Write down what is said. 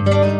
Música